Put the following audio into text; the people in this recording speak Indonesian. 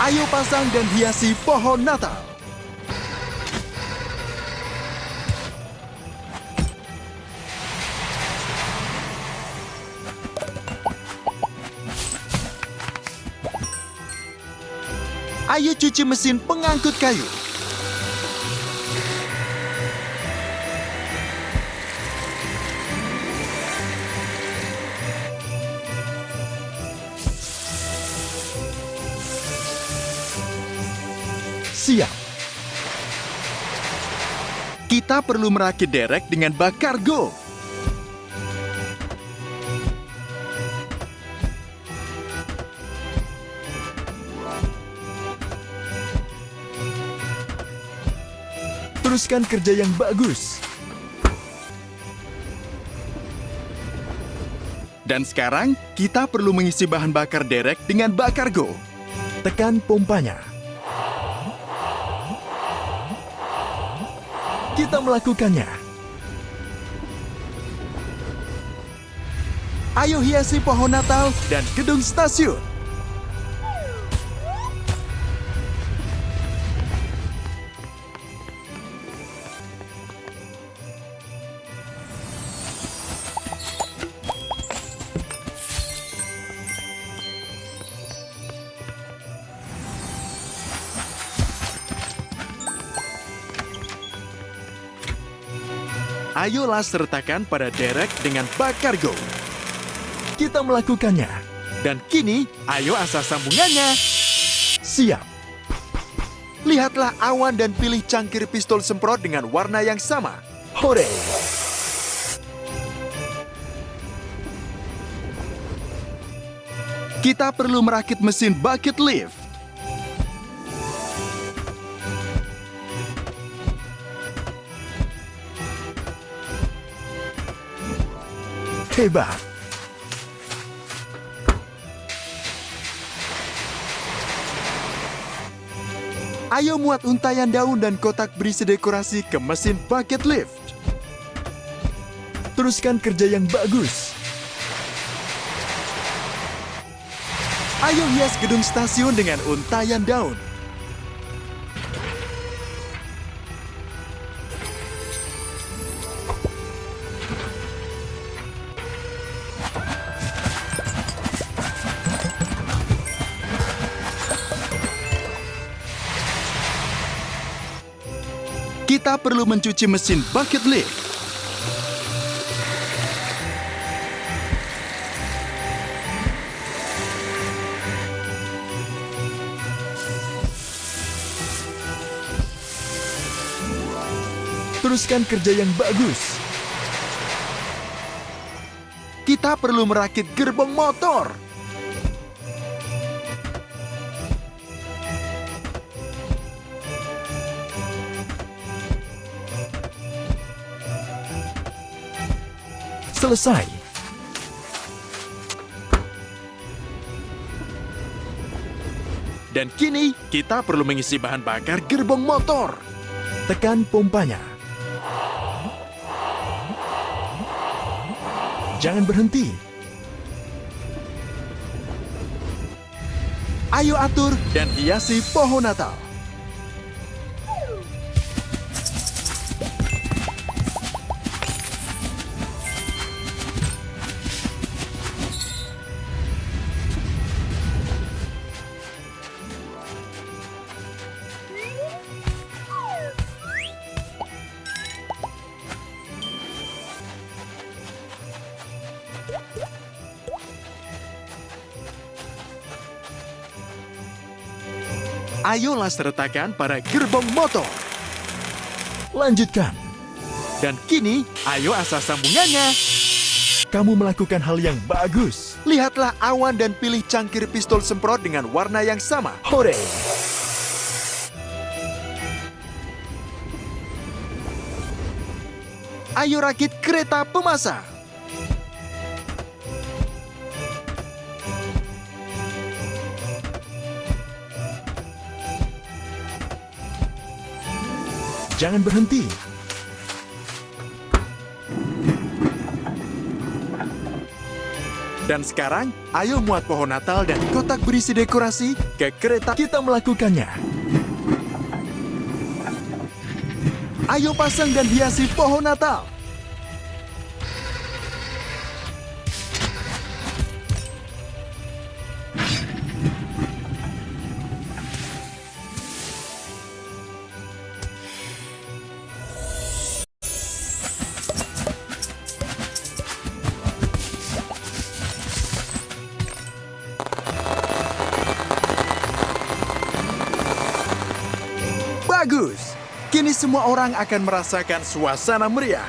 Ayo pasang dan hiasi pohon Natal. Ayo cuci mesin pengangkut kayu. Siap. Kita perlu merakit derek dengan bak kargo. Teruskan kerja yang bagus. Dan sekarang, kita perlu mengisi bahan bakar derek dengan bak kargo. Tekan pompanya. Kita melakukannya. Ayo hiasi pohon Natal dan gedung stasiun. Ayolah sertakan pada derek dengan bak kargo. Kita melakukannya. Dan kini, ayo asah sambungannya. Siap. Lihatlah awan dan pilih cangkir pistol semprot dengan warna yang sama. Hore! Kita perlu merakit mesin bucket lift. Hebat! Ayo muat untayan daun dan kotak berisi dekorasi ke mesin bucket lift. Teruskan kerja yang bagus. Ayo hias gedung stasiun dengan untayan daun. Kita perlu mencuci mesin bucket lift. Teruskan kerja yang bagus. Kita perlu merakit gerbong motor. Selesai. Dan kini kita perlu mengisi bahan bakar gerbong motor. Tekan pompanya. Jangan berhenti. Ayo atur dan hiasi pohon Natal. Ayolah sertakan pada gerbong motor. Lanjutkan. Dan kini, ayo asah sambungannya. Kamu melakukan hal yang bagus. Lihatlah awan dan pilih cangkir pistol semprot dengan warna yang sama. Hore! Ayo rakit kereta pemasak. Jangan berhenti. Dan sekarang, ayo muat pohon Natal dan kotak berisi dekorasi ke kereta kita melakukannya. Ayo pasang dan hiasi pohon Natal. Bagus! Kini semua orang akan merasakan suasana meriah.